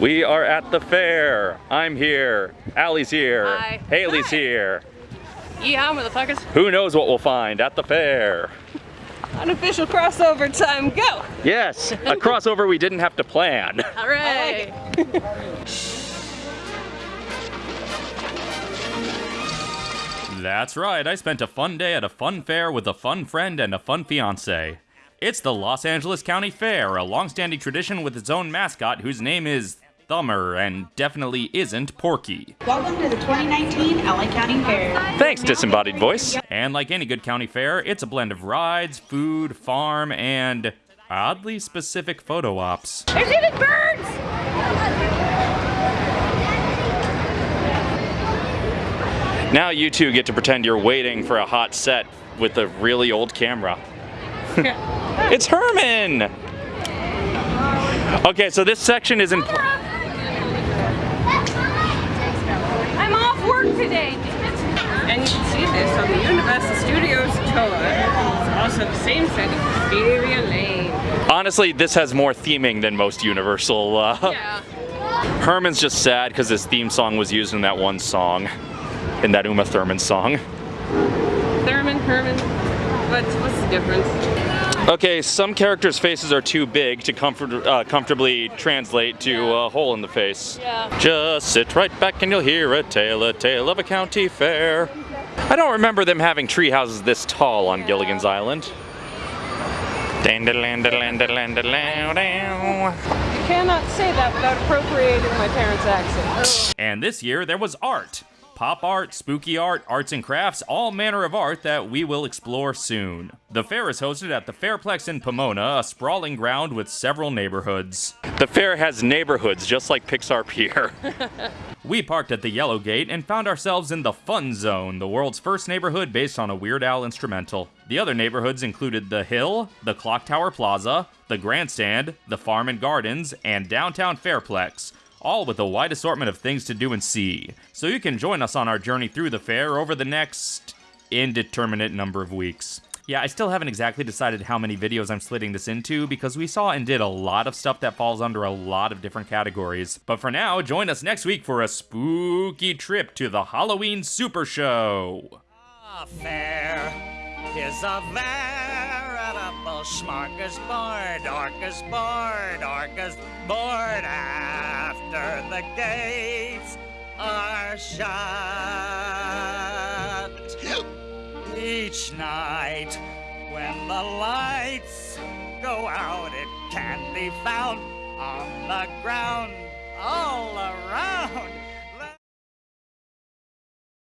We are at the fair. I'm here. Allie's here. Hi. Haley's Hi. here. Yeehaw, motherfuckers. Who knows what we'll find at the fair? Unofficial crossover time, go! Yes, a crossover we didn't have to plan. Hooray! That's right, I spent a fun day at a fun fair with a fun friend and a fun fiance. It's the Los Angeles County Fair, a long-standing tradition with its own mascot whose name is Thummer and definitely isn't Porky. Welcome to the 2019 LA County Fair. Thanks, disembodied voice. And like any good county fair, it's a blend of rides, food, farm, and oddly specific photo ops. There's even birds! Now you two get to pretend you're waiting for a hot set with a really old camera. it's Herman! Okay, so this section is in. I'm off work today. And you can see this on the Universal Studios tour. It's also the same set as Wisteria Lane. Honestly, this has more theming than most Universal. Uh, Yeah. Herman's just sad because his theme song was used in that one song, in that Uma Thurman song. Thurman, Herman. What's, what's the difference? Okay, some characters' faces are too big to comfort, uh, comfortably translate to a hole in the face. Yeah. Just sit right back and you'll hear a tale, a tale of a county fair. I don't remember them having tree houses this tall on Gilligan's Island. You cannot say that without appropriating my parents' accent. And this year there was art. Pop art, spooky art, arts and crafts, all manner of art that we will explore soon. The fair is hosted at the Fairplex in Pomona, a sprawling ground with several neighborhoods. The fair has neighborhoods, just like Pixar Pier. we parked at the Yellow Gate and found ourselves in the Fun Zone, the world's first neighborhood based on a Weird Al instrumental. The other neighborhoods included the Hill, the Clock Tower Plaza, the Grandstand, the Farm and Gardens, and downtown Fairplex all with a wide assortment of things to do and see. So you can join us on our journey through the fair over the next indeterminate number of weeks. Yeah, I still haven't exactly decided how many videos I'm slitting this into because we saw and did a lot of stuff that falls under a lot of different categories. But for now, join us next week for a spooky trip to the Halloween Super Show. A fair is a veritable smorgasbord, orcasbord, orcasbord after the gates are shut. Each night when the lights go out, it can be found on the ground